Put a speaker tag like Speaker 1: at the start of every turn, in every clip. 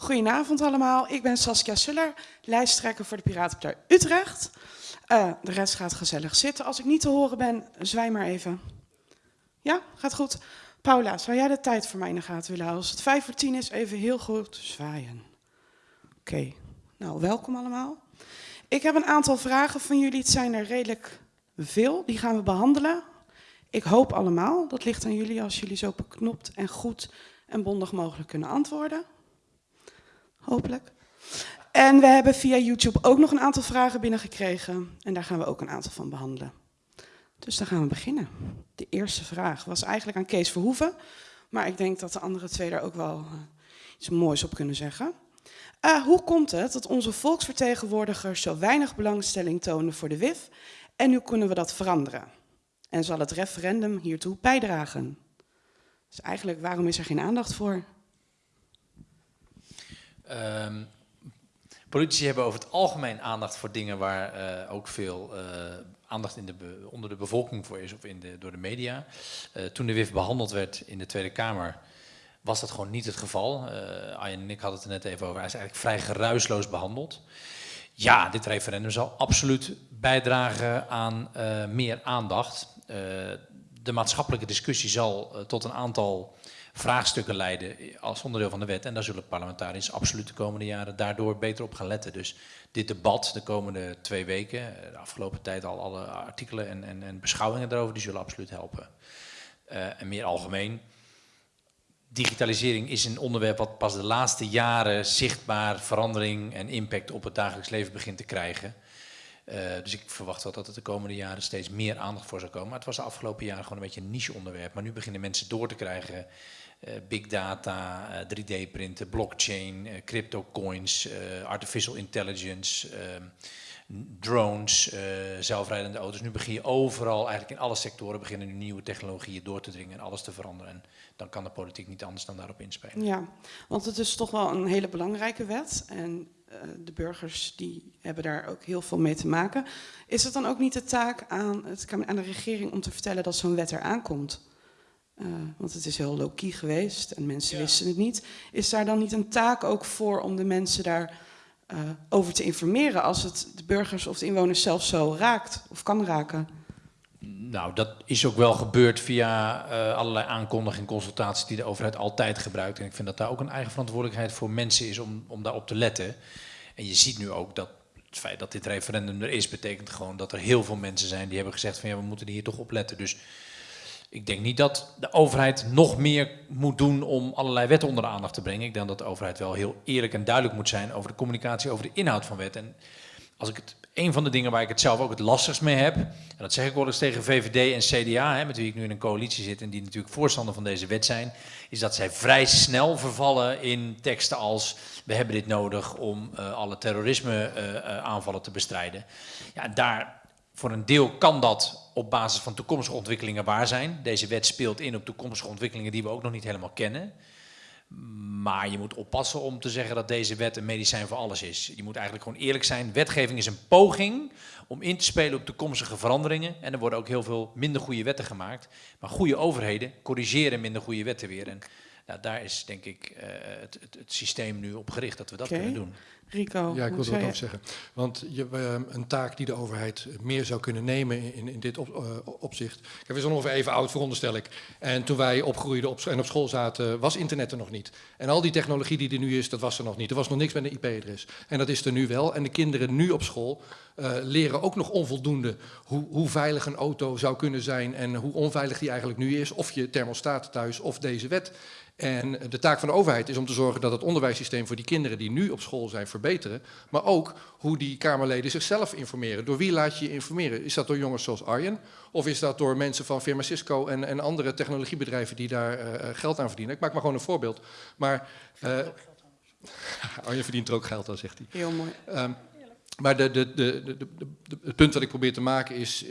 Speaker 1: Goedenavond allemaal, ik ben Saskia Suller, lijsttrekker voor de Piratenpartij Utrecht. Uh, de rest gaat gezellig zitten. Als ik niet te horen ben, zwaai maar even. Ja, gaat goed. Paula, zou jij de tijd voor mij in de gaten willen houden? Als het vijf voor tien is, even heel goed zwaaien. Oké, nou welkom allemaal. Ik heb een aantal vragen van jullie. Het zijn er redelijk veel. Die gaan we behandelen. Ik hoop allemaal. Dat ligt aan jullie als jullie zo beknopt en goed en bondig mogelijk kunnen antwoorden. Hopelijk. En we hebben via YouTube ook nog een aantal vragen binnengekregen. En daar gaan we ook een aantal van behandelen. Dus dan gaan we beginnen. De eerste vraag was eigenlijk aan Kees Verhoeven. Maar ik denk dat de andere twee daar ook wel uh, iets moois op kunnen zeggen. Uh, hoe komt het dat onze volksvertegenwoordigers zo weinig belangstelling tonen voor de WIF? En hoe kunnen we dat veranderen? En zal het referendum hiertoe bijdragen? Dus eigenlijk, waarom is er geen aandacht voor?
Speaker 2: Um, politici hebben over het algemeen aandacht voor dingen waar uh, ook veel uh, aandacht in de onder de bevolking voor is of in de, door de media. Uh, toen de WIF behandeld werd in de Tweede Kamer was dat gewoon niet het geval. Arjen en ik hadden het er net even over. Hij is eigenlijk vrij geruisloos behandeld. Ja, dit referendum zal absoluut bijdragen aan meer aandacht. de maatschappelijke discussie zal tot een aantal vraagstukken leiden als onderdeel van de wet. En daar zullen parlementariërs absoluut de komende jaren daardoor beter op gaan letten. Dus dit debat de komende twee weken, eh, de afgelopen tijd al alle artikelen en, en, en beschouwingen erover, die zullen absoluut helpen. Uh, en meer algemeen, digitalisering is een onderwerp wat pas de laatste jaren zichtbaar verandering en impact op het dagelijks leven begint te krijgen. Uh, dus ik verwacht wel dat het de komende jaren steeds meer aandacht voor zal komen. Maar het was de afgelopen jaren gewoon een beetje een niche onderwerp. Maar nu beginnen mensen door te krijgen big data, uh, eh, 3D-printen, blockchain, uh, crypto coins, artificial intelligence, ehm, drones, zelfrijdende auto's. Nu begin je overal, eigenlijk in alle sectoren, beginnen nieuwe technologieën door te dringen en alles te veranderen. En dan kan de politiek niet anders dan daarop inspelen.
Speaker 1: Ja, want het is toch wel een hele belangrijke wet. En de burgers die hebben daar ook heel veel mee te maken. Is het dan ook niet de taak aan, het, aan de regering om te vertellen dat zo'n wet eraan komt? Uh, want het is heel low-key geweest en mensen ja. wisten het niet. Is daar dan niet een taak ook voor om de mensen daar uh, over te informeren als het de burgers of de inwoners zelf zo raakt of kan raken?
Speaker 2: Nou, dat is ook wel gebeurd via uh, allerlei aankondigingen en consultaties die de overheid altijd gebruikt. En ik vind dat daar ook een eigen verantwoordelijkheid voor mensen is om, om daarop te letten. En je ziet nu ook dat het feit dat dit referendum er is, betekent gewoon dat er heel veel mensen zijn die hebben gezegd van ja, we moeten hier toch op letten. Dus ik denk niet dat de overheid nog meer moet doen om allerlei wetten onder de aandacht te brengen. Ik denk dat de overheid wel heel eerlijk en duidelijk moet zijn over de communicatie, over de inhoud van wet. En als ik het, een van de dingen waar ik het zelf ook het lastigst mee heb, en dat zeg ik wel eens tegen VVD en CDA, hè, met wie ik nu in een coalitie zit en die natuurlijk voorstander van deze wet zijn, is dat zij vrij snel vervallen in teksten als we hebben dit nodig om uh, alle terrorisme uh, uh, aanvallen te bestrijden. Ja, daar voor een deel kan dat op basis van toekomstige ontwikkelingen waar zijn. Deze wet speelt in op toekomstige ontwikkelingen die we ook nog niet helemaal kennen. Maar je moet oppassen om te zeggen dat deze wet een medicijn voor alles is. Je moet eigenlijk gewoon eerlijk zijn. Wetgeving is een poging om in te spelen op toekomstige veranderingen. En er worden ook heel veel minder goede wetten gemaakt. Maar goede overheden corrigeren minder goede wetten weer. En nou, daar is denk ik uh, het, het, het, systeem nu op gericht dat we dat okay. kunnen doen.
Speaker 1: Rico,
Speaker 3: ja, ik wil er wat over zeggen. Want je, uh, een taak die de overheid meer zou kunnen nemen in, in dit op, uh, opzicht. Kijk, we zijn ongeveer even oud, veronderstel ik. En toen wij opgroeiden op, en op school zaten, was internet er nog niet. En al die technologie die er nu is, dat was er nog niet. Er was nog niks met een IP-adres. En dat is er nu wel. En de kinderen nu op school uh, leren ook nog onvoldoende hoe, hoe veilig een auto zou kunnen zijn en hoe onveilig die eigenlijk nu is. Of je thermostaat thuis of deze wet. En de taak van de overheid is om te zorgen dat het onderwijssysteem voor die kinderen die nu op school zijn verbeteren. Maar ook hoe die Kamerleden zichzelf informeren. Door wie laat je je informeren? Is dat door jongens zoals Arjen? Of is dat door mensen van firma Cisco en, en andere technologiebedrijven die daar uh, geld aan verdienen? Ik maak maar gewoon een voorbeeld. Maar uh, Arjen verdient er ook geld aan, zegt hij.
Speaker 1: Heel mooi.
Speaker 3: Um, maar de, de, de, het punt wat ik probeer te maken is, uh,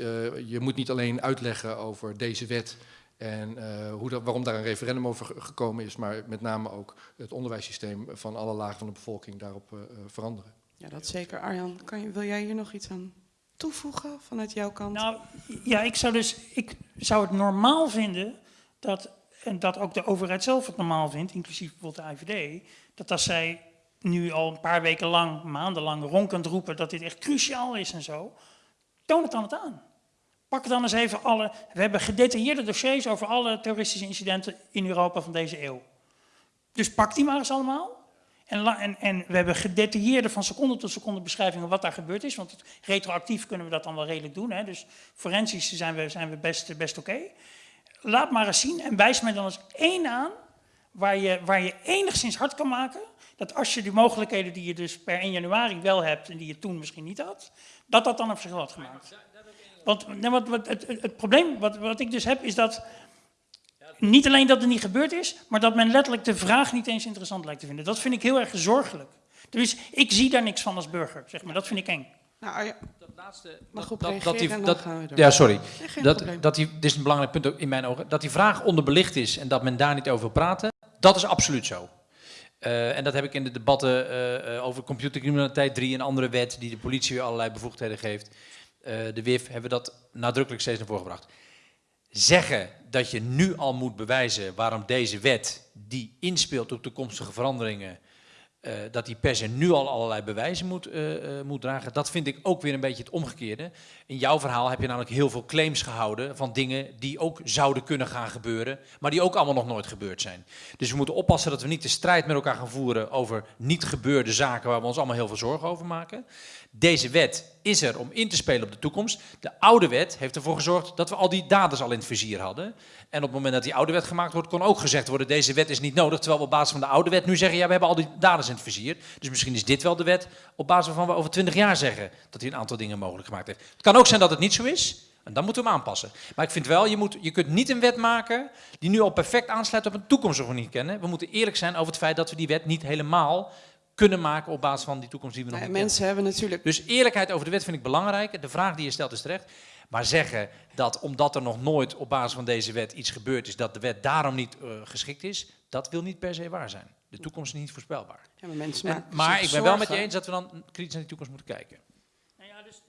Speaker 3: je moet niet alleen uitleggen over deze wet en uh, hoe dat, waarom daar een referendum over gekomen is, maar met name ook het onderwijssysteem van alle lagen van de bevolking daarop uh, veranderen.
Speaker 1: Ja, dat zeker. Arjan, kan je, wil jij hier nog iets aan toevoegen vanuit jouw kant?
Speaker 4: Nou, ja, ik zou dus, ik zou het normaal vinden dat, en dat ook de overheid zelf het normaal vindt, inclusief bijvoorbeeld de IVD, dat als zij nu al een paar weken lang, maandenlang ronkend roepen dat dit echt cruciaal is en zo. Toon het dan het aan. Pak dan eens even alle. We hebben gedetailleerde dossiers over alle terroristische incidenten in Europa van deze eeuw. Dus pak die maar eens allemaal. En, en, en we hebben gedetailleerde van seconde tot seconde beschrijvingen wat daar gebeurd is. Want retroactief kunnen we dat dan wel redelijk doen. Hè? Dus forensisch zijn we, zijn we best, best oké. Laat maar eens zien en wijs mij dan eens één aan waar je, waar je enigszins hard kan maken. Dat als je die mogelijkheden die je dus per 1 januari wel hebt en die je toen misschien niet had, dat dat dan op zich had gemaakt. Want wat, wat, het, het, het probleem wat, wat ik dus heb is dat niet alleen dat het niet gebeurd is, maar dat men letterlijk de vraag niet eens interessant lijkt te vinden. Dat vind ik heel erg zorgelijk. Dus ik zie daar niks van als burger, zeg maar. Dat vind ik eng.
Speaker 1: Nou,
Speaker 2: Dat laatste,
Speaker 1: Mag
Speaker 2: dat-
Speaker 1: op
Speaker 2: dat- die-
Speaker 1: en dan
Speaker 2: dat-
Speaker 1: gaan we door.
Speaker 2: Ja, sorry.
Speaker 1: nee,
Speaker 2: Dat,
Speaker 1: probleem.
Speaker 2: dat die, dit is een belangrijk punt ook in mijn ogen. Dat die vraag onderbelicht is en dat men daar niet over wil praten, dat is absoluut zo. Eh, en dat heb ik in de debatten eh, eh, over computercriminaliteit 3, een andere wet die de politie weer allerlei bevoegdheden geeft. Eh, de WIF hebben dat nadrukkelijk steeds naar voren gebracht. Zeggen dat je nu al moet bewijzen waarom deze wet, die inspeelt op toekomstige veranderingen, eh, dat die per se nu al allerlei bewijzen moet, eh, eh, moet dragen. Dat vind ik ook weer een beetje het omgekeerde. In jouw verhaal heb je namelijk heel veel claims gehouden van dingen die ook zouden kunnen gaan gebeuren, maar die ook allemaal nog nooit gebeurd zijn. Dus we moeten oppassen dat we niet de strijd met elkaar gaan voeren over niet gebeurde zaken waar we ons allemaal heel veel zorgen over maken. Deze wet is er om in te spelen op de toekomst. De oude wet heeft ervoor gezorgd dat we al die daders al in het vizier hadden. En op het moment dat die oude wet gemaakt wordt, kon ook gezegd worden: deze wet is niet nodig. Terwijl we op basis van de oude wet nu zeggen: ja, we hebben al die daders in het vizier. Dus misschien is dit wel de wet op basis waarvan we over 20 jaar zeggen dat hij een aantal dingen mogelijk gemaakt heeft. Het kan ook zijn dat het niet zo is. En dan moeten we hem aanpassen. Maar ik vind wel, je, moet, je kunt niet een wet maken die nu al perfect aansluit op een toekomst die we niet kennen. We moeten eerlijk zijn over het feit dat we die wet niet helemaal kunnen maken op basis van die toekomst die we nog niet kennen.
Speaker 1: mensen hebben natuurlijk
Speaker 2: Dus eerlijkheid over de wet vind ik belangrijk. De vraag die je stelt is terecht. Maar zeggen dat omdat er nog nooit op basis van deze wet iets gebeurd is, dat de wet daarom niet eh, geschikt is, dat wil niet per se waar zijn. De toekomst is niet voorspelbaar.
Speaker 1: Ja, maar mensen
Speaker 2: En- maar ik ben wel met je eens dat we dan kritisch naar die toekomst moeten kijken.
Speaker 4: Nou ja, dus,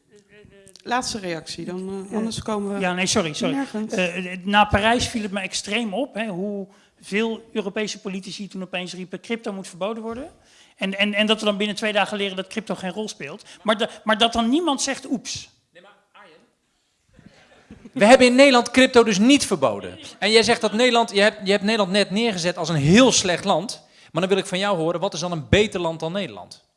Speaker 1: Laatste reactie, dan, eh, anders komen we
Speaker 4: Ja, nee, sorry. sorry. Eh, na Parijs viel het me extreem op hè, hoe veel Europese politici toen opeens riepen crypto moet verboden worden. En, en, en dat we dan binnen twee dagen leren dat crypto geen rol speelt. Maar, maar dat dan niemand zegt oeps.
Speaker 2: We hebben in Nederland crypto dus niet verboden. En jij zegt dat Nederland, je hebt, je hebt Nederland net neergezet als een heel slecht land. Maar dan wil ik van jou horen, wat is dan een beter land dan Nederland?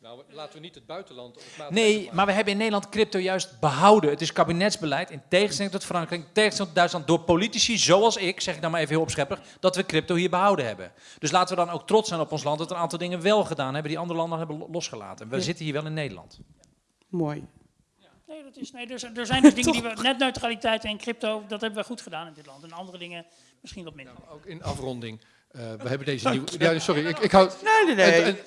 Speaker 3: Nou, laten we niet het buitenland op maat
Speaker 2: Nee, maar we hebben in Nederland crypto juist behouden. Het is kabinetsbeleid, in tegenstelling tot Frankrijk, in tegenstelling tot Duitsland, door politici zoals ik, zeg ik dan maar even heel opschepperig, dat we crypto hier behouden hebben. Dus laten we dan ook trots zijn op ons land dat we een aantal dingen wel gedaan hebben die andere landen hebben lo- losgelaten. We
Speaker 1: Ja.
Speaker 2: zitten hier wel in Nederland.
Speaker 1: Mooi.
Speaker 4: Nee, dat is, nee er, zijn, er zijn dus dingen die we... Netneutraliteit en crypto, dat hebben we goed gedaan in dit land. En andere dingen misschien wat minder.
Speaker 3: Ook in afronding. Eh, we hebben deze nieuwe... Ja, sorry, ik, ik hou...
Speaker 1: Nee, nee, nee.
Speaker 3: en- en-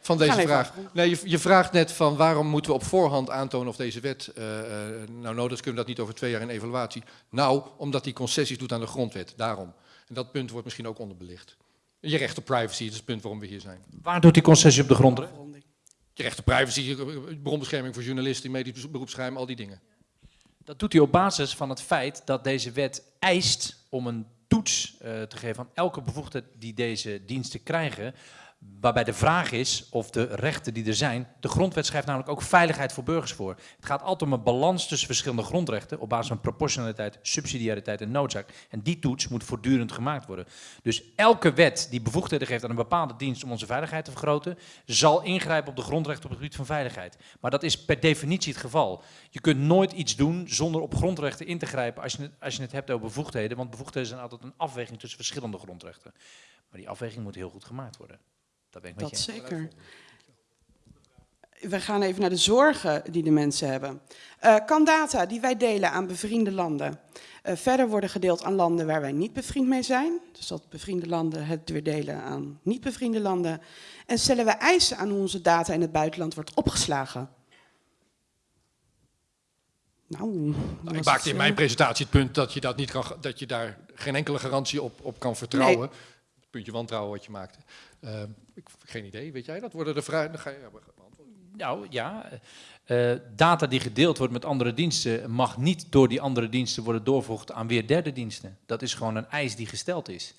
Speaker 3: van deze vraag. Nee, je, je vraagt net van waarom moeten we op voorhand aantonen of deze wet eh, eh, nou nodig is. Kunnen we dat niet over twee jaar in evaluatie? Nou, omdat die concessies doet aan de grondwet. Daarom. En dat punt wordt misschien ook onderbelicht. Je recht op privacy, dat is het punt waarom we hier zijn.
Speaker 2: Waar doet die concessie op de grond?
Speaker 1: Afronding.
Speaker 3: Je recht op privacy, bronbescherming voor journalisten, medisch beroepsgeheim, al die dingen.
Speaker 2: Dat doet hij op basis van het feit dat deze wet eist om een toets eh, te geven aan elke bevoegdheid die deze diensten krijgen. Waarbij de vraag is of de rechten die er zijn. De grondwet schrijft namelijk ook veiligheid voor burgers voor. Het gaat altijd om een balans tussen verschillende grondrechten. op basis van proportionaliteit, subsidiariteit en noodzaak. En die toets moet voortdurend gemaakt worden. Dus elke wet die bevoegdheden geeft aan een bepaalde dienst om onze veiligheid te vergroten. zal ingrijpen op de grondrechten op het gebied van veiligheid. Maar dat is per definitie het geval. Je kunt nooit iets doen zonder op grondrechten in te grijpen als je het, als je het hebt over bevoegdheden. Want bevoegdheden zijn altijd een afweging tussen verschillende grondrechten. Maar die afweging moet heel goed gemaakt worden. Dat ben ik met
Speaker 1: Dat
Speaker 2: je eens.
Speaker 1: zeker. We gaan even naar de zorgen die de mensen hebben. Eh, kan data die wij delen aan bevriende landen eh, verder worden gedeeld aan landen waar wij niet bevriend mee zijn? Dus dat bevriende landen het weer delen aan niet bevriende landen. En stellen we eisen aan hoe onze data in het buitenland wordt opgeslagen? Nou,
Speaker 3: Nou, ik maakte
Speaker 1: het,
Speaker 3: in
Speaker 1: eh,
Speaker 3: mijn presentatie het punt dat je, dat niet kan, dat je daar geen enkele garantie op, op kan vertrouwen. Puntje wantrouwen wat je maakte. Eh, ik, geen idee, weet jij dat? Worden de vragen... Dan ga je.
Speaker 2: Nou ja, eh, data die gedeeld wordt met andere diensten mag niet door die andere diensten worden doorgevoegd aan weer derde diensten. Dat is gewoon een eis die gesteld is.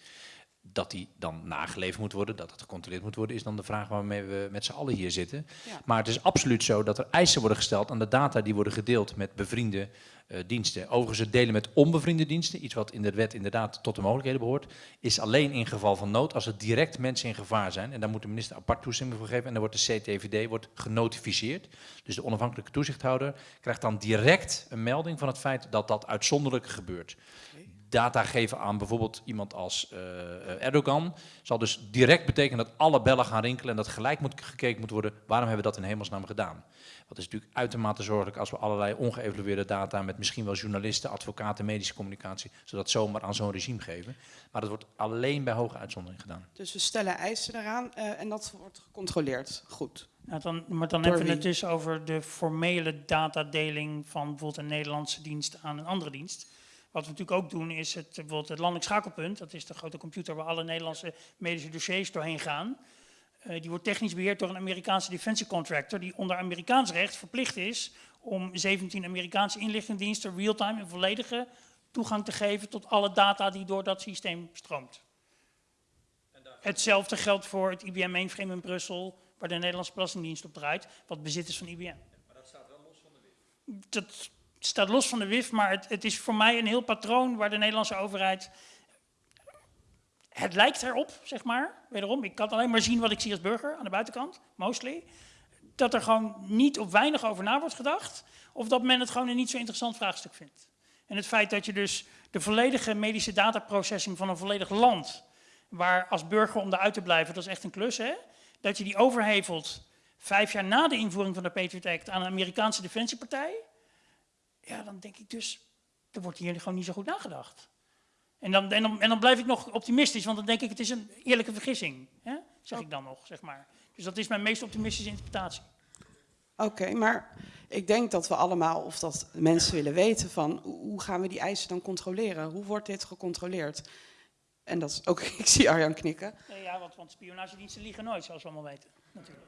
Speaker 2: Dat die dan nageleverd moet worden, dat het gecontroleerd moet worden, is dan de vraag waarmee we met z'n allen hier zitten.
Speaker 1: Ja.
Speaker 2: Maar het is absoluut zo dat er eisen worden gesteld aan de data die worden gedeeld met bevriende eh, diensten. Overigens, het delen met onbevriende diensten, iets wat in de wet inderdaad tot de mogelijkheden behoort, is alleen in geval van nood als er direct mensen in gevaar zijn. En daar moet de minister apart toestemming voor geven. En dan wordt de CTVD wordt genotificeerd. Dus de onafhankelijke toezichthouder krijgt dan direct een melding van het feit dat dat uitzonderlijk gebeurt. Data geven aan bijvoorbeeld iemand als eh, Erdogan zal dus direct betekenen dat alle bellen gaan rinkelen en dat gelijk moet gekeken moet worden waarom hebben we dat in hemelsnaam gedaan. Dat is natuurlijk uitermate zorgelijk als we allerlei ongeëvalueerde data met misschien wel journalisten, advocaten, medische communicatie, zodat zomaar aan zo'n regime geven. Maar dat wordt alleen bij hoge uitzondering gedaan.
Speaker 1: Dus we stellen eisen eraan eh, en dat wordt gecontroleerd. Goed.
Speaker 4: Nou, dan, maar dan
Speaker 1: Door
Speaker 4: hebben we het dus over de formele datadeling van bijvoorbeeld een Nederlandse dienst aan een andere dienst. Wat we natuurlijk ook doen is het, bijvoorbeeld het landelijk schakelpunt. Dat is de grote computer waar alle Nederlandse medische dossiers doorheen gaan. Eh, die wordt technisch beheerd door een Amerikaanse defensiecontractor die onder Amerikaans recht verplicht is om 17 Amerikaanse inlichtingendiensten real-time en volledige toegang te geven tot alle data die door dat systeem stroomt. Hetzelfde geldt voor het IBM mainframe in Brussel, waar de Nederlandse Belastingdienst op draait, wat bezit is van IBM. Maar dat staat wel los van de WIF. Dat staat los van de WIF, maar het, het is voor mij een heel patroon waar de Nederlandse overheid... Het lijkt erop, zeg maar, wederom, ik kan alleen maar zien wat ik zie als burger aan de buitenkant, mostly, dat er gewoon niet of weinig over na wordt gedacht, of dat men het gewoon een niet zo interessant vraagstuk vindt. En het feit dat je dus de volledige medische dataprocessing van een volledig land waar als burger om eruit te blijven, dat is echt een klus, hè? Dat je die overhevelt vijf jaar na de invoering van de Patriot Act aan een Amerikaanse defensiepartij. Ja, dan denk ik dus, er wordt hier gewoon niet zo goed nagedacht. En dan, en, dan, en dan blijf ik nog optimistisch, want dan denk ik, het is een eerlijke vergissing. Hè? Zeg ik dan nog, zeg maar. Dus dat is mijn meest optimistische interpretatie.
Speaker 1: Oké, maar ik denk dat we allemaal, of dat mensen willen weten van hoe hoe gaan we die eisen dan controleren? Hoe wordt dit gecontroleerd? En dat is ook, ik zie Arjan knikken.
Speaker 4: Nee, ja, want, want spionagediensten liegen nooit, zoals we allemaal weten. Natuurlijk.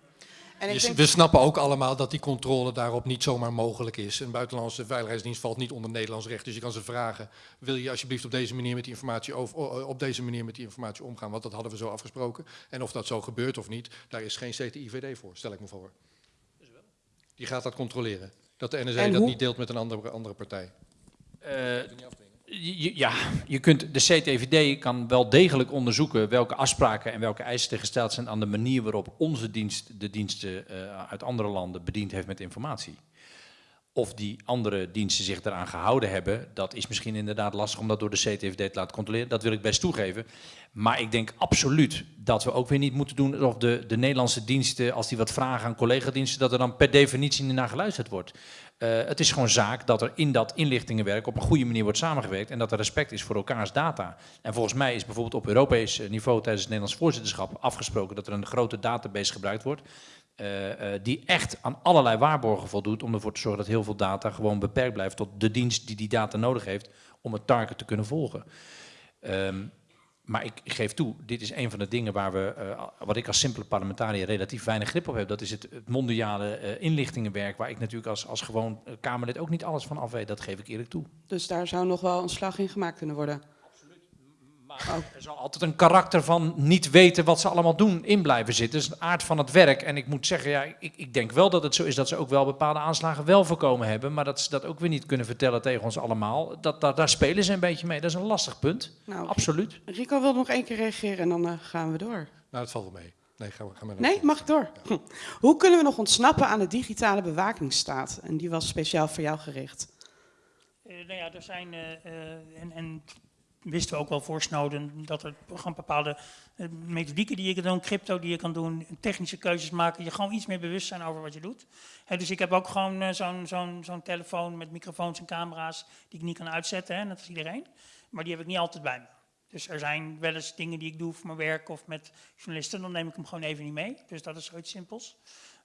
Speaker 1: En ik
Speaker 3: Je-
Speaker 1: denk,
Speaker 3: We snappen ook allemaal dat die controle daarop niet zomaar mogelijk is. Een buitenlandse veiligheidsdienst valt niet onder Nederlands recht. Dus je kan ze vragen, wil je alsjeblieft op deze manier met die informatie, over, op deze manier met die informatie omgaan? Want dat hadden we zo afgesproken. En of dat zo gebeurt of niet, daar is geen CTIVD voor, stel ik me voor. Die gaat dat controleren. Dat de NSA dat niet deelt met een andere, andere partij.
Speaker 2: Eh, je- ja, je kunt, de CTVD kan wel degelijk onderzoeken welke afspraken en welke eisen er gesteld zijn aan de manier waarop onze dienst de diensten eh, uit andere landen bediend heeft met informatie. Of die andere diensten zich daaraan gehouden hebben, dat is misschien inderdaad lastig om dat door de CTVD te laten controleren. Dat wil ik best toegeven. Maar ik denk absoluut dat we ook weer niet moeten doen of de, de Nederlandse diensten, als die wat vragen aan collega-diensten, dat er dan per definitie naar geluisterd wordt. Eh, het is gewoon zaak dat er in dat inlichtingenwerk op een goede manier wordt samengewerkt en dat er respect is voor elkaars data. En volgens mij is bijvoorbeeld op Europees eh, niveau tijdens het Nederlands voorzitterschap afgesproken dat er een grote database gebruikt wordt. Eh, eh, die echt aan allerlei waarborgen voldoet om ervoor te zorgen dat heel veel data gewoon beperkt blijft tot de dienst die die data nodig heeft om het target te kunnen volgen. Ehm, maar ik geef toe, dit is een van de dingen waar we, eh, wat ik als simpele parlementariër relatief weinig grip op heb. Dat is het, mondiale inlichtingenwerk, waar ik natuurlijk als, als gewoon Kamerlid ook niet alles van af weet. Dat geef ik eerlijk toe.
Speaker 1: dus daar zou nog wel een slag in gemaakt kunnen worden.
Speaker 2: Maar er zal altijd een karakter van niet weten wat ze allemaal doen in blijven zitten. Dat is de aard van het werk. En ik moet zeggen, ja, ik, ik denk wel dat het zo is dat ze ook wel bepaalde aanslagen wel voorkomen hebben. Maar dat ze dat ook weer niet kunnen vertellen tegen ons allemaal. Dat, dat, daar spelen ze een beetje mee. Dat is een lastig punt.
Speaker 1: Nou,
Speaker 2: Absoluut.
Speaker 1: Rico wil nog één keer reageren en dan eh, gaan we door.
Speaker 3: Nou, dat valt wel mee. Nee, ga, ga maar
Speaker 1: Nee, mag ik door? Hm. Hoe kunnen we nog ontsnappen aan de digitale bewakingsstaat? En die was speciaal voor jou gericht.
Speaker 4: Eh, nou ja, er zijn, eh, eh, en, en wisten we ook wel voor Snowden, dat er gewoon bepaalde eh, methodieken die je kan doen, crypto die je kan doen, technische keuzes maken, je gewoon iets meer bewust zijn over wat je doet. Dus ik heb ook gewoon eh, zo'n telefoon met microfoons en camera's die ik niet kan uitzetten, hè, net als iedereen. Maar die heb ik niet altijd bij me. Dus er zijn wel eens dingen die ik doe voor mijn werk of met journalisten, dan neem ik hem gewoon even niet mee. Dus dat is zoiets simpels.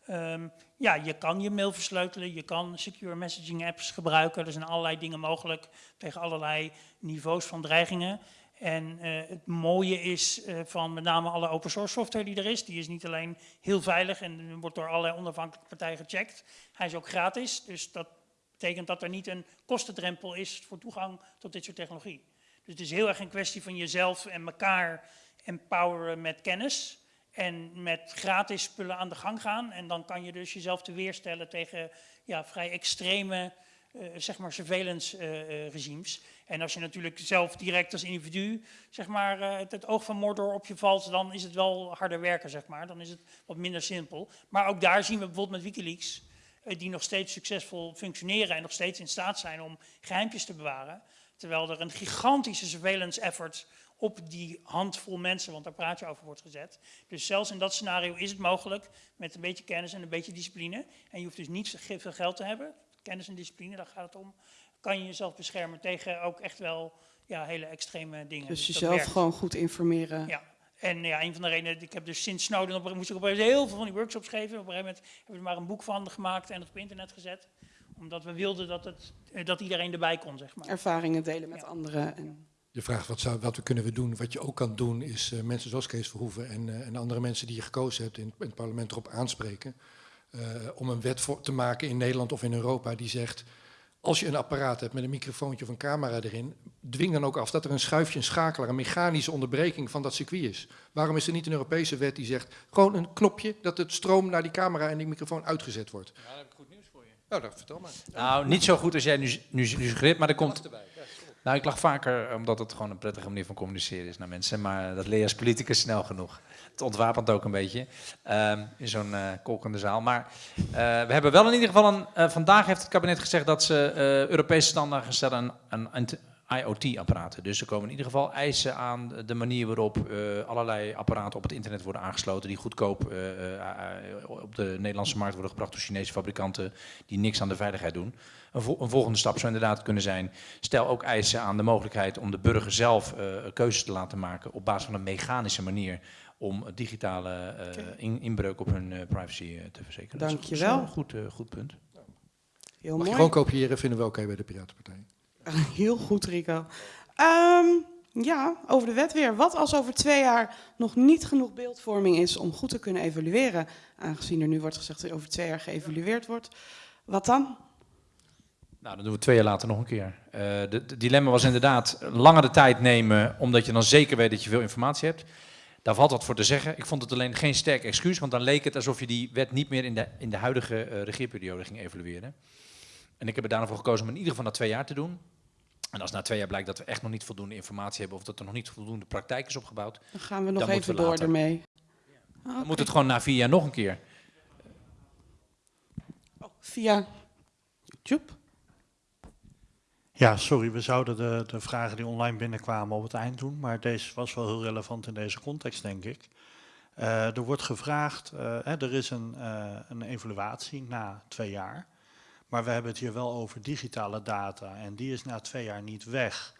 Speaker 4: Ehm, ja, je kan je mail versleutelen, je kan secure messaging apps gebruiken. Er zijn allerlei dingen mogelijk tegen allerlei niveaus van dreigingen. En eh, het mooie is eh, van met name alle open source software die er is, die is niet alleen heel veilig en wordt door allerlei onafhankelijke partijen gecheckt. Hij is ook gratis, dus dat betekent dat er niet een kostendrempel is voor toegang tot dit soort technologie. Dus het is heel erg een kwestie van jezelf en elkaar empoweren met kennis en met gratis spullen aan de gang gaan. En dan kan je dus jezelf te weerstellen tegen ja, vrij extreme uh, zeg maar surveillance uh, regimes. En als je natuurlijk zelf direct als individu zeg maar, het, het, oog van Mordor op je valt, dan is het wel harder werken, zeg maar. Dan is het wat minder simpel. Maar ook daar zien we bijvoorbeeld met Wikileaks, die nog steeds succesvol functioneren en nog steeds in staat zijn om geheimpjes te bewaren. Terwijl er een gigantische surveillance effort op die handvol mensen, want daar praat je over, wordt gezet. Dus zelfs in dat scenario is het mogelijk met een beetje kennis en een beetje discipline. En je hoeft dus niet veel geld te hebben. Kennis en discipline, daar gaat het om. Kan je jezelf beschermen tegen ook echt wel ja, hele extreme dingen.
Speaker 1: Dus, dus jezelf gewoon goed informeren.
Speaker 4: Ja. En ja, een van de redenen, ik heb dus sinds Snowden, op, moest ik op heel veel van die workshops geven. Op een gegeven moment hebben we er maar een boek van gemaakt en het op internet gezet. Omdat we wilden dat, het, dat iedereen erbij kon, zeg maar.
Speaker 1: Ervaringen delen met anderen. En
Speaker 3: je vraagt wat, zou, wat we kunnen we doen. Wat je ook kan doen is uh, mensen zoals Kees Verhoeven en, uh, en andere mensen die je gekozen hebt in, in het parlement erop aanspreken. Uh, om een wet voor, te maken in Nederland of in Europa die zegt, als je een apparaat hebt met een microfoontje of een camera erin, dwing dan ook af dat er een schuifje, een schakelaar, een mechanische onderbreking van dat circuit is. Waarom is er niet een Europese wet die zegt, gewoon een knopje dat het stroom naar die camera en die microfoon uitgezet wordt?
Speaker 2: Ja, dan heb ik goed nieuws voor je.
Speaker 3: Nou, dat vertel maar.
Speaker 2: Nou, niet zo goed als jij nu, nu, nu suggereert, maar er komt... Nou, ik lach vaker omdat het gewoon een prettige manier van communiceren is naar mensen. Maar dat leer je als politicus snel genoeg. Het ontwapent ook een beetje um, in zo'n uh, kolkende zaal. Maar uh, we hebben wel in ieder geval een. Uh, vandaag heeft het kabinet gezegd dat ze Europese standaarden stellen IoT-apparaten. Dus er komen in ieder geval eisen aan de manier waarop allerlei apparaten op het internet worden aangesloten. Die goedkoop op de Nederlandse markt worden gebracht door Chinese fabrikanten. die niks aan de veiligheid doen. Een, vo een, volgende stap zou inderdaad kunnen zijn, stel ook eisen aan de mogelijkheid om de burger zelf uh, keuzes te laten maken op basis van een mechanische manier om digitale uh, okay. in, inbreuk op hun uh, privacy te verzekeren.
Speaker 1: Dank je wel.
Speaker 2: Een goed, goed punt.
Speaker 3: Heel Mag mooi. je gewoon kopiëren, vinden we oké okay bij de Piratenpartij.
Speaker 1: Heel goed, Rico. Um, ja, over de wet weer. Wat als over twee jaar nog niet genoeg beeldvorming is om goed te kunnen evalueren, aangezien er nu wordt gezegd dat er over twee jaar geëvalueerd wordt? Wat dan?
Speaker 2: Nou, dan doen we twee jaar later nog een keer. Het dilemma was inderdaad langere tijd nemen, omdat je dan zeker weet dat je veel informatie hebt. Daar valt wat voor te zeggen. Ik vond het alleen geen sterk excuus, want dan leek het alsof je die wet niet meer in de, in de huidige uh, regeerperiode ging evalueren. En ik heb er daarna voor gekozen om in ieder geval na twee jaar te doen. En als na twee jaar blijkt dat we echt nog niet voldoende informatie hebben of dat er nog niet voldoende praktijk is opgebouwd.
Speaker 1: Dan gaan we nog even we door ermee.
Speaker 2: Dan okay. moet het gewoon na vier jaar nog een keer.
Speaker 1: Oh, via YouTube?
Speaker 5: Ja, sorry, we zouden de, de vragen die online binnenkwamen op het eind doen, maar deze was wel heel relevant in deze context, denk ik. Uh, er wordt gevraagd, uh, hè, er is een, uh, een evaluatie na twee jaar, maar we hebben het hier wel over digitale data en die is na twee jaar niet weg.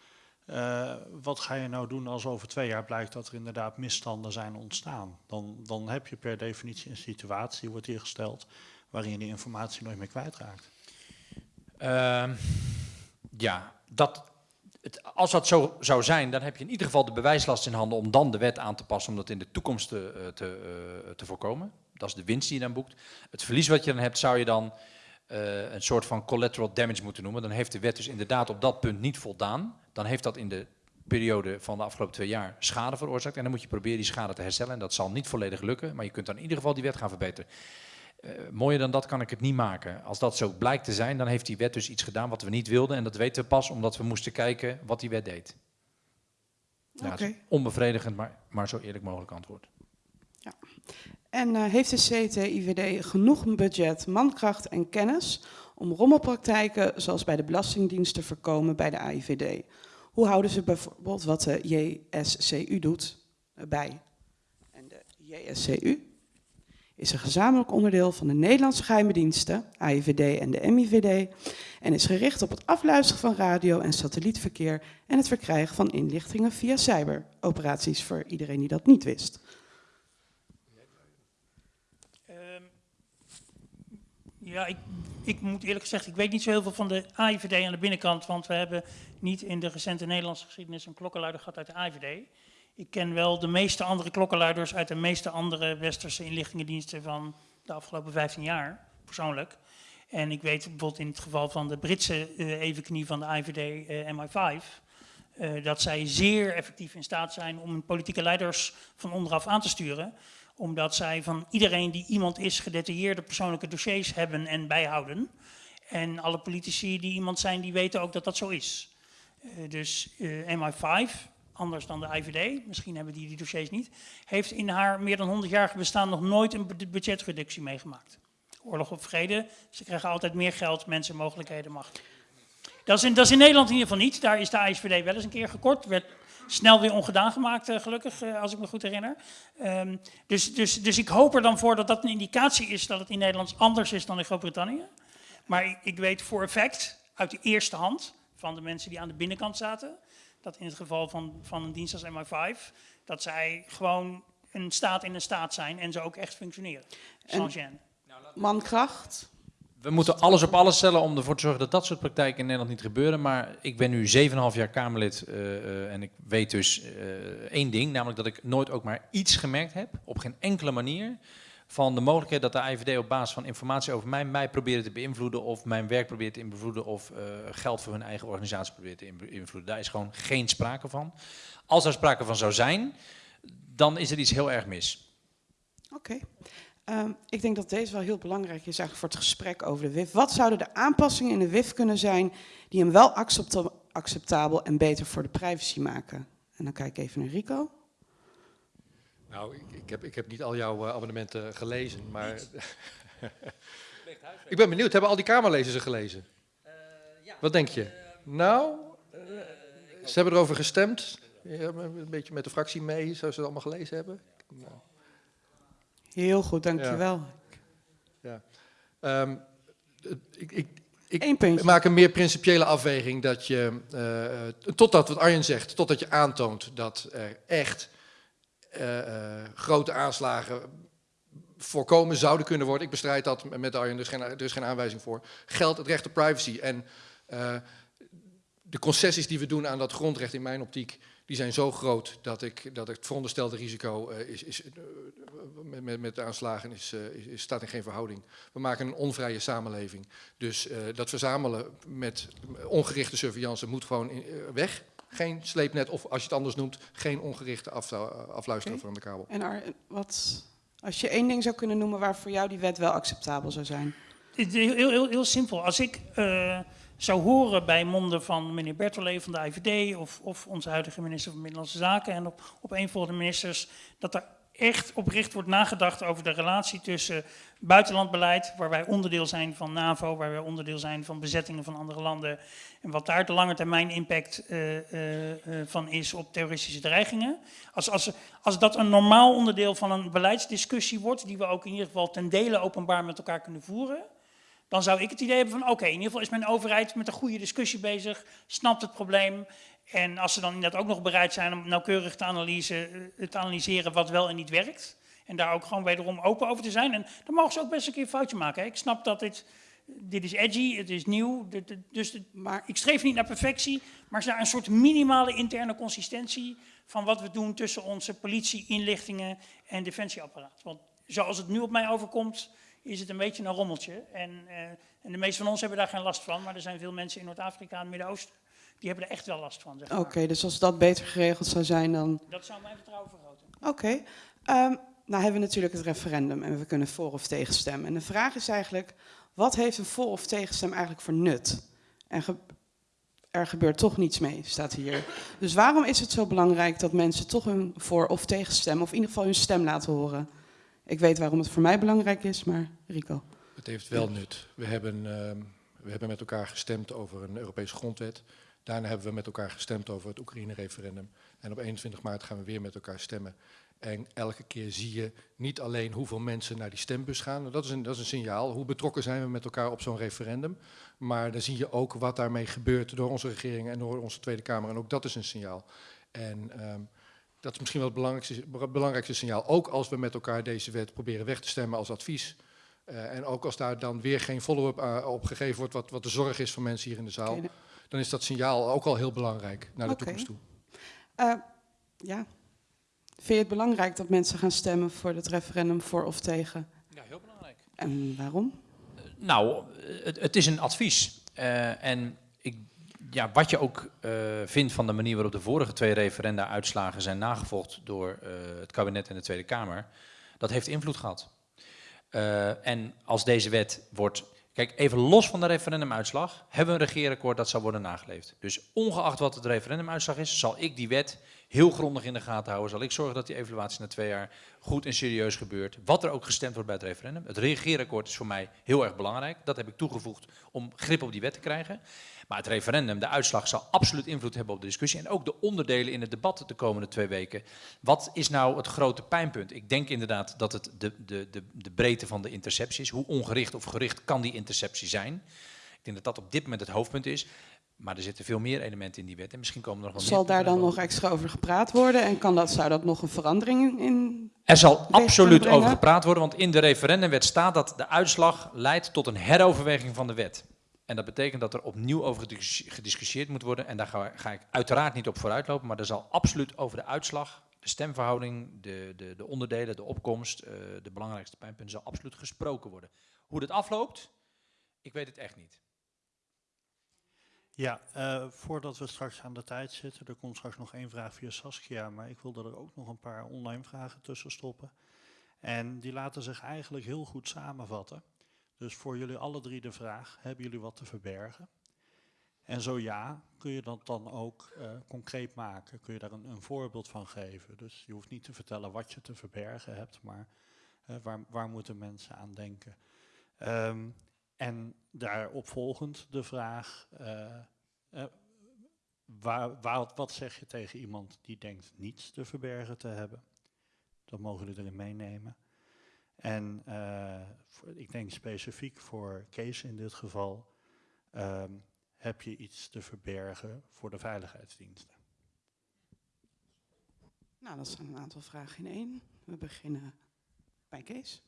Speaker 5: wat ga je nou doen als over twee jaar blijkt dat er inderdaad misstanden zijn ontstaan? Dan, dan heb je per definitie een situatie, wordt hier gesteld, waarin je die informatie nooit meer kwijtraakt.
Speaker 2: Ehm, ja, dat, het, als dat zo zou zijn, dan heb je in ieder geval de bewijslast in handen om dan de wet aan te passen om dat in de toekomst te, eh, te, uh, te voorkomen. Dat is de winst die je dan boekt. Het verlies wat je dan hebt, zou je dan uh, een soort van collateral damage moeten noemen. Dan heeft de wet dus inderdaad op dat punt niet voldaan. Dan heeft dat in de periode van de afgelopen twee jaar schade veroorzaakt. En dan moet je proberen die schade te herstellen. En dat zal niet volledig lukken, maar je kunt dan in ieder geval die wet gaan verbeteren. Uh, mooier dan dat kan ik het niet maken. Als dat zo blijkt te zijn, dan heeft die wet dus iets gedaan wat we niet wilden. En dat weten we pas omdat we moesten kijken wat die wet deed. Ja, okay. onbevredigend, maar, maar zo eerlijk mogelijk antwoord.
Speaker 1: Ja. En uh, heeft de CTIVD genoeg budget, mankracht en kennis om rommelpraktijken zoals bij de Belastingdienst te voorkomen bij de AIVD? Hoe houden ze bijvoorbeeld wat de JSCU doet bij? En de JSCU is een gezamenlijk onderdeel van de Nederlandse geheime diensten, AIVD en de MIVD, en is gericht op het afluisteren van radio- en satellietverkeer en het verkrijgen van inlichtingen via cyberoperaties, voor iedereen die dat niet wist.
Speaker 4: Um, ja, ik, ik, moet eerlijk gezegd, ik weet niet zo heel veel van de AIVD aan de binnenkant, want we hebben niet in de recente Nederlandse geschiedenis een klokkenluider gehad uit de AIVD. Ik ken wel de meeste andere klokkenluiders uit de meeste andere westerse inlichtingendiensten van de afgelopen 15 jaar, persoonlijk. En ik weet bijvoorbeeld in het geval van de Britse uh, evenknie van de IVD uh, MI5, eh, dat zij zeer effectief in staat zijn om politieke leiders van onderaf aan te sturen. Omdat zij van iedereen die iemand is gedetailleerde persoonlijke dossiers hebben en bijhouden. En alle politici die iemand zijn, die weten ook dat dat zo is. Eh, dus eh, MI5, anders dan de IVD, misschien hebben die die dossiers niet, heeft in haar meer dan 100-jarige bestaan nog nooit een bu- budgetreductie meegemaakt. Oorlog of vrede, ze krijgen altijd meer geld, mensen, mogelijkheden, macht. Dat is, in, dat is in Nederland in ieder geval niet. Daar is de ISVD wel eens een keer gekort. Snel weer ongedaan gemaakt, eh, gelukkig, eh, als ik me goed herinner. Ehm, dus, dus, dus ik hoop er dan voor dat dat een indicatie is dat het in Nederland anders is dan in Groot-Brittannië. Maar ik, ik weet voor effect, uit de eerste hand, van de mensen die aan de binnenkant zaten, dat in het geval van, van een dienst als MI5, dat zij gewoon een staat in een staat zijn en ze ook echt functioneren.
Speaker 1: Mankracht.
Speaker 2: We moeten alles op alles stellen om ervoor te zorgen dat dat soort praktijken in Nederland niet gebeuren. Maar ik ben nu 7,5 jaar Kamerlid eh, eh, en ik weet dus eh, één ding, namelijk dat ik nooit ook maar iets gemerkt heb, op geen enkele manier, van de mogelijkheid dat de IVD op basis van informatie over mij, mij probeert te beïnvloeden of mijn werk probeert te beïnvloeden of geld voor hun eigen organisatie probeert te beïnvloeden. Daar is gewoon geen sprake van. Als er sprake van zou zijn, dan is er iets heel erg mis.
Speaker 1: Oké. Ehm, ik denk dat deze wel heel belangrijk is eigenlijk voor het gesprek over de WIF. Wat zouden de aanpassingen in de WIF kunnen zijn die hem wel accepta- acceptabel en beter voor de privacy maken? En dan kijk ik even naar Rico.
Speaker 3: Nou, ik, ik, heb, ik heb niet al jouw eh, abonnementen gelezen, maar... ik ben benieuwd, hebben al die Kamerlezers ze gelezen? Wat denk je? nou, eh, ze hebben erover gestemd. Ja, een beetje met de fractie mee, zoals ze het allemaal gelezen hebben. Nou.
Speaker 1: Heel goed, dankjewel.
Speaker 3: Ehm, het- ik, ik, ik
Speaker 1: puntje.
Speaker 3: maak een meer principiële afweging dat je, eh, eh, totdat wat Arjen zegt, totdat je aantoont dat er echt eh, grote aanslagen voorkomen zouden kunnen worden. Ik bestrijd dat met Arjen, er is geen, er is geen aanwijzing voor. Geldt het recht op privacy. En de concessies die we doen aan dat grondrecht in mijn optiek, die zijn zo groot dat ik dat het veronderstelde risico eh, is, is, eh, met, met, met de aanslagen is, eh, is, is- staat in geen verhouding. We maken een onvrije samenleving. Dus eh, dat verzamelen met ongerichte surveillance moet gewoon in- weg. Geen sleepnet of als je het anders noemt, geen ongerichte af, afluisteren van de kabel.
Speaker 1: En Ar, wat, als je één ding zou kunnen noemen waar voor jou die wet wel acceptabel zou zijn.
Speaker 4: Het is Heel, heel, heel simpel. Als ik eh, zou horen bij monden van meneer Bertolet van de IVD of, of onze huidige minister van Binnenlandse Zaken en op, op een van de ministers, dat er echt oprecht wordt nagedacht over de relatie tussen buitenlandbeleid, waar wij onderdeel zijn van NAVO, waar wij onderdeel zijn van bezettingen van andere landen, en wat daar de lange termijn impact eh, eh, eh, van is op terroristische dreigingen. Als, als, als dat een normaal onderdeel van een beleidsdiscussie wordt, die we ook in ieder geval ten dele openbaar met elkaar kunnen voeren, dan zou ik het idee hebben van oké, in ieder geval is mijn overheid met een goede discussie bezig, snapt het probleem. En als ze dan inderdaad ook nog bereid zijn om nauwkeurig te, analyse, eh, te analyseren wat wel en niet werkt. En daar ook gewoon wederom open over te zijn. En dan mogen ze ook best een keer een foutje maken. Ik snap dat dit, dit is edgy, het is nieuw. dus
Speaker 1: Maar
Speaker 4: ik streef niet naar perfectie, maar naar een soort minimale interne consistentie van wat we doen tussen onze politie, inlichtingen en defensieapparaat. Want zoals het nu op mij overkomt, is het een beetje een rommeltje. En, eh, en de meeste van ons hebben daar geen last van, maar er zijn veel mensen in Noord-Afrika en het Midden-Oosten, die hebben er echt wel last van. Zeg maar.
Speaker 1: oké, dus als dat beter geregeld zou zijn, dan
Speaker 4: Dat zou mijn vertrouwen vergroten.
Speaker 1: Oké. Ehm, nou hebben we natuurlijk het referendum en we kunnen voor of tegen stemmen. En de vraag is eigenlijk, wat heeft een voor of tegenstem eigenlijk voor nut? En ge- er gebeurt toch niets mee, staat hier. Dus waarom is het zo belangrijk dat mensen toch hun voor of tegenstemmen, of in ieder geval hun stem laten horen? Ik weet waarom het voor mij belangrijk is, maar Rico.
Speaker 3: Het heeft wel nut. We hebben, ehm, we hebben met elkaar gestemd over een Europese grondwet. Daarna hebben we met elkaar gestemd over het Oekraïne-referendum. En op 21 maart gaan we weer met elkaar stemmen. En elke keer zie je niet alleen hoeveel mensen naar die stembus gaan. Dat is een, dat is een signaal. Hoe betrokken zijn we met elkaar op zo'n referendum. Maar dan zie je ook wat daarmee gebeurt door onze regering en door onze Tweede Kamer. En ook dat is een signaal. En ehm, dat is misschien wel het belangrijkste, belangrijkste signaal. Ook als we met elkaar deze wet proberen weg te stemmen als advies. Eh, en ook als daar dan weer geen follow-up eh, op gegeven wordt, wat, wat de zorg is van mensen hier in de zaal, dan is dat signaal ook al heel belangrijk naar de toekomst toe.
Speaker 1: eh, ja. Vind je het belangrijk dat mensen gaan stemmen voor het referendum voor of tegen?
Speaker 2: Ja, heel belangrijk.
Speaker 1: En waarom?
Speaker 2: Nou, het, het is een advies. Eh, en ja, wat je ook eh, vindt van de manier waarop de vorige twee referenda-uitslagen zijn nagevolgd door eh, het kabinet en de Tweede Kamer, dat heeft invloed gehad. Eh, en als deze wet wordt. Kijk, even los van de referendumuitslag, hebben we een regeerakkoord dat zal worden nageleefd. Dus ongeacht wat het referendumuitslag is, zal ik die wet heel grondig in de gaten houden. Zal ik zorgen dat die evaluatie na twee jaar goed en serieus gebeurt. Wat er ook gestemd wordt bij het referendum. Het regeerakkoord is voor mij heel erg belangrijk. Dat heb ik toegevoegd om grip op die wet te krijgen. Maar het referendum, de uitslag, zal absoluut invloed hebben op de discussie. En ook de onderdelen in het debat de komende twee weken. Wat is nou het grote pijnpunt? Ik denk inderdaad dat het de, de, de, de breedte van de interceptie is. Hoe ongericht of gericht kan die interceptie zijn? Ik denk dat dat op dit moment het hoofdpunt is. Maar er zitten veel meer elementen in die wet. En misschien komen er nog wel
Speaker 1: Zal daar dan nog extra over gepraat worden? En kan dat, zou dat nog een verandering in...
Speaker 2: Er zal absoluut over gepraat worden, want in de referendumwet staat dat de uitslag leidt tot een heroverweging van de wet. En dat betekent dat er opnieuw over gedis- gediscussieerd moet worden. En daar ga, ga ik uiteraard niet op vooruitlopen, maar er zal absoluut over de uitslag, de stemverhouding, de, de, de onderdelen, de opkomst, eh, de belangrijkste pijnpunten, zal absoluut gesproken worden. Hoe dit afloopt, ik weet het echt niet.
Speaker 5: Ja, eh, voordat we straks aan de tijd zitten, er komt straks nog één vraag via Saskia, maar ik wilde er ook nog een paar online vragen tussen stoppen. En die laten zich eigenlijk heel goed samenvatten. Dus voor jullie alle drie de vraag, hebben jullie wat te verbergen? En zo ja, kun je dat dan ook eh, concreet maken? Kun je daar een, een voorbeeld van geven? Dus je hoeft niet te vertellen wat je te verbergen hebt, maar eh, waar, waar moeten mensen aan denken? Ehm, en daarop volgend de vraag, eh, eh, waar, wat zeg je tegen iemand die denkt niets te verbergen te hebben? Dat mogen jullie erin meenemen. En eh, ik denk specifiek voor Kees in dit geval, ehm, heb je iets te verbergen voor de veiligheidsdiensten?
Speaker 1: Nou, dat zijn een aantal vragen in één. We beginnen bij Kees.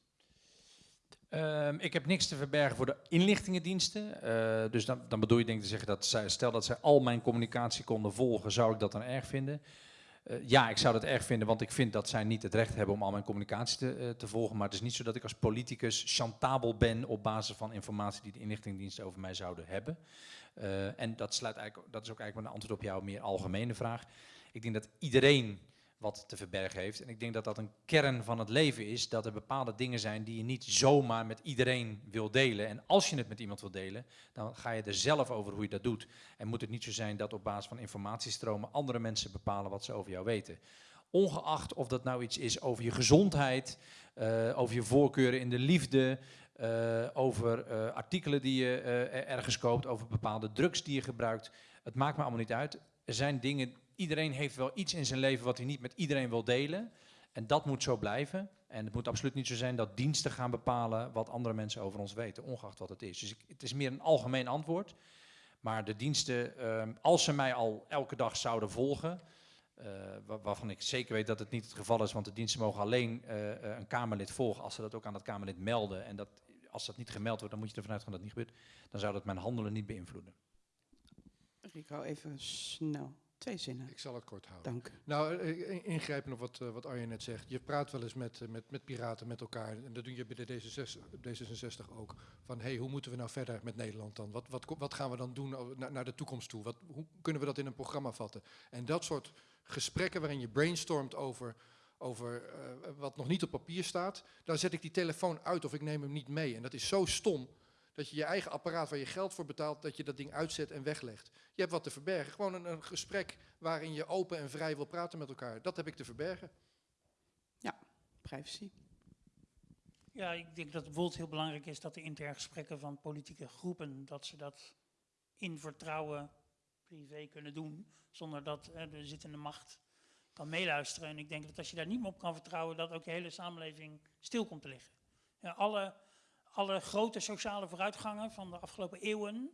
Speaker 2: Ehm, ik heb niks te verbergen voor de inlichtingendiensten. Eh, dus dan, dan bedoel je denk ik te zeggen dat zij, stel dat zij al mijn communicatie konden volgen, zou ik dat dan erg vinden? Eh, ja, ik zou dat erg vinden, want ik vind dat zij niet het recht hebben om al mijn communicatie te, eh, te volgen. Maar het is niet zo dat ik als politicus chantabel ben op basis van informatie die de inlichtingendiensten over mij zouden hebben. En dat, sluit eigenlijk, dat is ook eigenlijk mijn antwoord op jouw meer algemene vraag. Ik denk dat iedereen wat te verbergen heeft. En ik denk dat dat een kern van het leven is, dat er bepaalde dingen zijn die je niet zomaar met iedereen wil delen. En als je het met iemand wil delen, dan ga je er zelf over hoe je dat doet. En moet het niet zo zijn dat op basis van informatiestromen andere mensen bepalen wat ze over jou weten. Ongeacht of dat nou iets is over je gezondheid, eh, over je voorkeuren in de liefde, eh, over eh, artikelen die je ergens koopt, over bepaalde drugs die je gebruikt. Het maakt me allemaal niet uit. Er zijn dingen, iedereen heeft wel iets in zijn leven wat hij niet met iedereen wil delen. En dat moet zo blijven. En het moet absoluut niet zo zijn dat diensten gaan bepalen wat andere mensen over ons weten, ongeacht wat het is. Dus ik, het is meer een algemeen antwoord. Maar de diensten, ehm, als ze mij al elke dag zouden volgen, eh, wa- waarvan ik zeker weet dat het niet het geval is, want de diensten mogen alleen eh, eh, een Kamerlid volgen als ze dat ook aan dat Kamerlid melden. En dat, als dat niet gemeld wordt, dan moet je ervan uitgaan dat het niet gebeurt. Dan zou dat mijn handelen niet beïnvloeden.
Speaker 1: Rico, even snel. Twee zinnen.
Speaker 3: Ik zal het kort houden.
Speaker 1: Dank.
Speaker 3: Nou, eh, in- ingrijpen op wat, eh, wat Arjen net zegt. Je praat wel eens met, eh, met, met piraten met elkaar. En dat doe je bij de D66, D66 ook. Van, hey, hoe moeten we nou verder met Nederland dan? Wat, wat, wat gaan we dan doen naar, naar de toekomst toe? Wat, hoe kunnen we dat in een programma vatten? En dat soort gesprekken waarin je brainstormt over, over eh, wat nog niet op papier staat. Dan zet ik die telefoon uit of ik neem hem niet mee. En dat is zo stom. Dat je je eigen apparaat waar je geld voor betaalt, dat je dat ding uitzet en weglegt. Je hebt wat te verbergen. Gewoon een, een gesprek waarin je open en vrij wil praten met elkaar. Dat heb ik te verbergen.
Speaker 1: Privacy.
Speaker 4: Ja, ik denk dat het bijvoorbeeld heel belangrijk is dat de interne gesprekken van politieke groepen, dat ze dat in vertrouwen privé kunnen doen, zonder dat eh, de zittende macht kan meeluisteren. En ik denk dat als je daar niet meer op kan vertrouwen, dat ook de hele samenleving stil komt te liggen. Ja, alle, alle grote sociale vooruitgangen van de afgelopen eeuwen,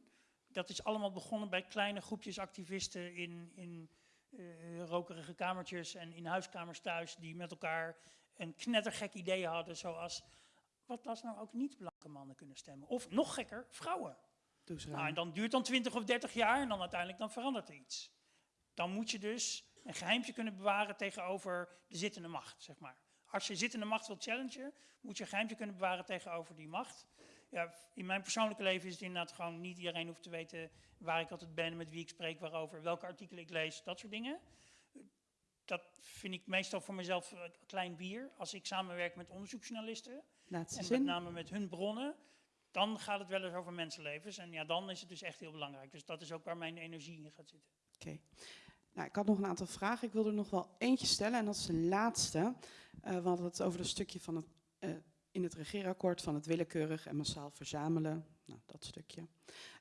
Speaker 4: dat is allemaal begonnen bij kleine groepjes activisten in, in eh, rokerige kamertjes en in huiskamers thuis, die met elkaar een knettergek idee hadden, zoals wat als nou ook niet blanke mannen kunnen stemmen? Of nog gekker, vrouwen.
Speaker 1: Doe eens
Speaker 4: Nou, en dan duurt dan 20 of 30 jaar en dan uiteindelijk dan verandert er iets. Dan moet je dus een geheimtje kunnen bewaren tegenover de zittende macht, zeg maar. Als je zittende macht wilt challengen, moet je een geheimtje kunnen bewaren tegenover die macht. Ja, in mijn persoonlijke leven is het inderdaad gewoon niet iedereen hoeft te weten waar ik altijd ben, met wie ik spreek, waarover, welke artikelen ik lees, dat soort dingen. Dat vind ik meestal voor mezelf eh, klein bier. Als ik samenwerk met onderzoeksjournalisten
Speaker 1: Laatste
Speaker 4: en met name met hun bronnen, dan gaat het wel eens over mensenlevens. En ja, dan is het dus echt heel belangrijk. Dus dat is ook waar mijn energie in gaat zitten.
Speaker 1: Oké. Nou, ik had nog een aantal vragen. Ik wil er nog wel eentje stellen en dat is de laatste. Eh, we hadden het over dat stukje van het, eh, in het regeerakkoord van het willekeurig en massaal verzamelen. Nou, dat stukje.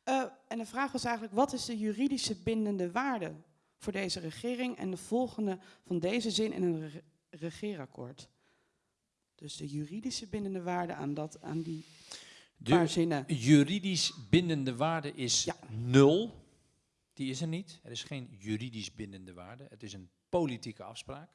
Speaker 1: Eh, en de vraag was eigenlijk, wat is de juridische bindende waarde voor deze regering en de volgende van deze zin in een re- regeerakkoord? Dus de juridische bindende waarde aan, dat, aan die paar zinnen.
Speaker 2: juridisch bindende waarde is
Speaker 1: Ja.
Speaker 2: nul. Die is er niet. Er is geen juridisch bindende waarde. Het is een politieke afspraak.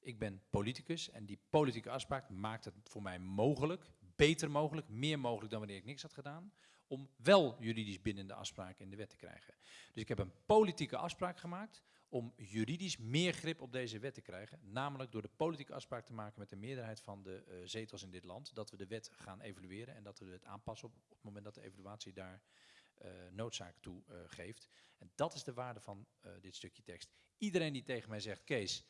Speaker 2: Ik ben politicus en die politieke afspraak maakt het voor mij mogelijk, beter mogelijk, meer mogelijk dan wanneer ik niks had gedaan, om wel juridisch bindende afspraken in de wet te krijgen. Dus ik heb een politieke afspraak gemaakt om juridisch meer grip op deze wet te krijgen, namelijk door de politieke afspraak te maken met de meerderheid van de eh, zetels in dit land, dat we de wet gaan evalueren en dat we het aanpassen op, het moment dat de evaluatie daar noodzaak toe eh, geeft. En dat is de waarde van eh, dit stukje tekst. Iedereen die tegen mij zegt, Kees,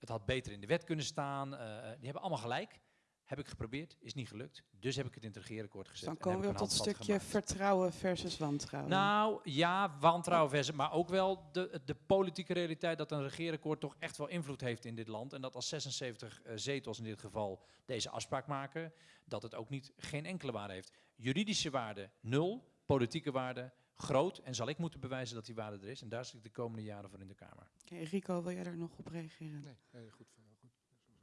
Speaker 2: het had beter in de wet kunnen staan, eh, eh, die hebben allemaal gelijk. Heb ik geprobeerd, is niet gelukt. Dus heb ik het in het regeerakkoord gezet.
Speaker 1: Dan
Speaker 2: en
Speaker 1: komen we op dat stukje
Speaker 2: gemaakt.
Speaker 1: vertrouwen versus wantrouwen.
Speaker 2: Nou ja, wantrouwen versus, maar ook wel de, de politieke realiteit dat een regeerakkoord toch echt wel invloed heeft in dit land. En dat als 76 eh, zetels in dit geval deze afspraak maken, dat het ook niet geen enkele waarde heeft. Juridische waarde nul, politieke waarde groot. En zal ik moeten bewijzen dat die waarde er is. En daar zit ik de komende jaren voor in de Kamer.
Speaker 1: Oké, Rico, wil jij daar nog op reageren?
Speaker 3: Nee, nee, goed. goed.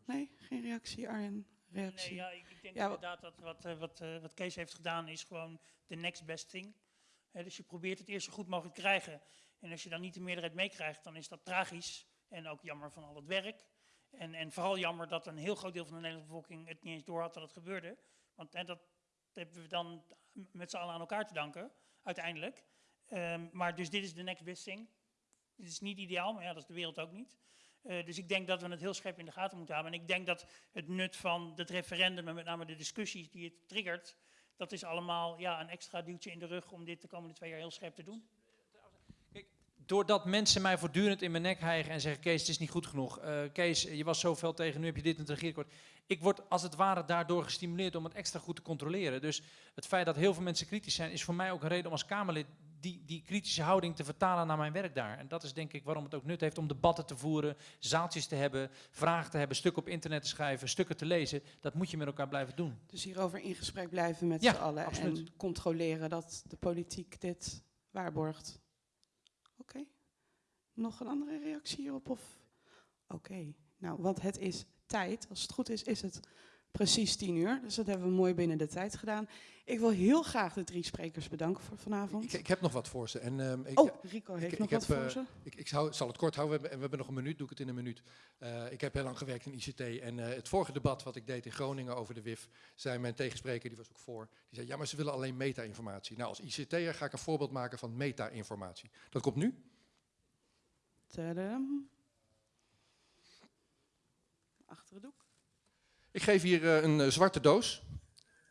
Speaker 1: Nee, geen reactie, Arjen? Reactie?
Speaker 4: Nee, ja, ik, ik denk
Speaker 1: Ja,
Speaker 4: inderdaad dat wat, eh, wat, eh, wat Kees heeft gedaan is gewoon de next best thing. Hè, dus je probeert het eerst zo goed mogelijk te krijgen. En als je dan niet de meerderheid meekrijgt, dan is dat tragisch. En ook jammer van al het werk. En, en vooral jammer dat een heel groot deel van de Nederlandse bevolking het niet eens door had dat het gebeurde. Want hè, dat hebben we dan met z'n allen aan elkaar te danken, uiteindelijk. Ehm, maar dus dit is de next best thing. Het is niet ideaal, maar ja, dat is de wereld ook niet. Eh, dus ik denk dat we het heel scherp in de gaten moeten houden. En ik denk dat het nut van het referendum en met name de discussies die het triggert, dat is allemaal ja, een extra duwtje in de rug om dit de komende twee jaar heel scherp te doen.
Speaker 2: Doordat mensen mij voortdurend in mijn nek hijgen en zeggen: Kees, het is niet goed genoeg. Eh, Kees, je was zoveel tegen, nu heb je dit in het regeerakkoord. Ik word als het ware daardoor gestimuleerd om het extra goed te controleren. Dus het feit dat heel veel mensen kritisch zijn, is voor mij ook een reden om als Kamerlid die, die kritische houding te vertalen naar mijn werk daar. En dat is denk ik waarom het ook nut heeft om debatten te voeren, zaaltjes te hebben, vragen te hebben, stukken op internet te schrijven, stukken te lezen. Dat moet je met elkaar blijven doen.
Speaker 1: Dus hierover in gesprek blijven met
Speaker 2: Ja,
Speaker 1: z'n allen
Speaker 2: absoluut.
Speaker 1: en controleren dat de politiek dit waarborgt. Oké. Nog een andere reactie hierop? Of? Oké. Nou, want het is tijd. Als het goed is, is het precies tien uur. Dus dat hebben we mooi binnen de tijd gedaan. Ik wil heel graag de drie sprekers bedanken voor vanavond.
Speaker 3: Ik, ik heb nog wat voor ze. En, ehm, ik,
Speaker 1: oh, Rico heeft
Speaker 3: ik-
Speaker 1: nog wat
Speaker 3: heb,
Speaker 1: voor
Speaker 3: eh,
Speaker 1: ze.
Speaker 3: Ik, ik zou, zal het kort houden, we hebben, we hebben nog een minuut, doe ik het in een minuut. Eh, ik heb heel lang gewerkt in ICT en eh, het vorige debat wat ik deed in Groningen over de WIF, zei mijn tegenspreker, die was ook voor, die zei, ja maar ze willen alleen meta-informatie. Nou, als ICT'er ga ik een voorbeeld maken van meta-informatie. Dat komt nu.
Speaker 1: Tadam. Achter het doek.
Speaker 3: Ik geef hier eh, een eh, zwarte doos.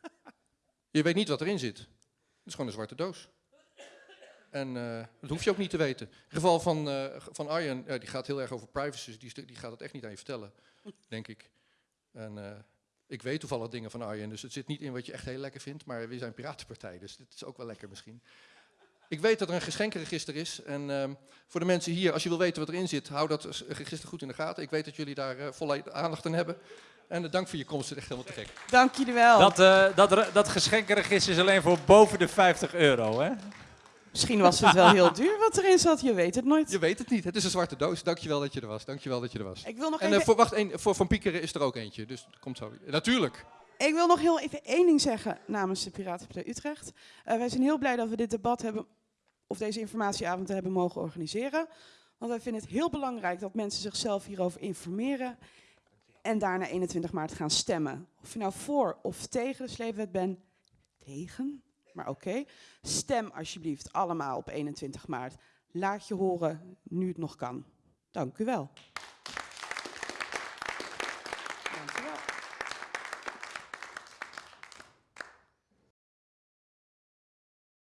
Speaker 3: Je weet niet wat erin zit. Het is gewoon een zwarte doos. En eh, dat hoef je ook niet te weten. In het geval van, van Arjen, die gaat heel erg over privacy, dus die, die gaat het echt niet aan je vertellen, denk ik. En ik weet toevallig dingen van Arjen, dus het zit niet in wat je echt heel lekker vindt, maar we zijn piratenpartij, dus dit is ook wel lekker misschien. Ik weet dat er een geschenkenregister is. En ehm, voor de mensen hier, als je wil weten wat erin zit, hou dat register goed in de gaten. Ik weet dat jullie daar eh, volle aandacht aan hebben. En eh, dank voor je komst, het is echt helemaal te gek.
Speaker 1: Dank jullie wel.
Speaker 2: Dat, eh, dat, re- dat geschenkenregister is alleen voor boven de 50 euro, hè?
Speaker 1: Misschien was het wel heel duur wat erin zat, je weet het nooit.
Speaker 3: Je weet het niet, het is een zwarte doos. Dankjewel dat je er was. Dankjewel dat je er was.
Speaker 1: Ik wil nog
Speaker 3: En
Speaker 1: even
Speaker 3: voor, wacht, één, voor Van Piekeren is er ook eentje, dus dat komt zo. Natuurlijk.
Speaker 1: Ik wil nog heel even één ding zeggen namens de Piratenpartij Utrecht. Eh, wij zijn heel blij dat we dit debat hebben, of deze informatieavond hebben mogen organiseren. Want wij vinden het heel belangrijk dat mensen zichzelf hierover informeren. En daarna 21 maart gaan stemmen. Of je nou voor of tegen de sleepwet bent, tegen, maar oké. Stem alsjeblieft allemaal op 21 maart. Laat je horen nu het nog kan. Dank u wel.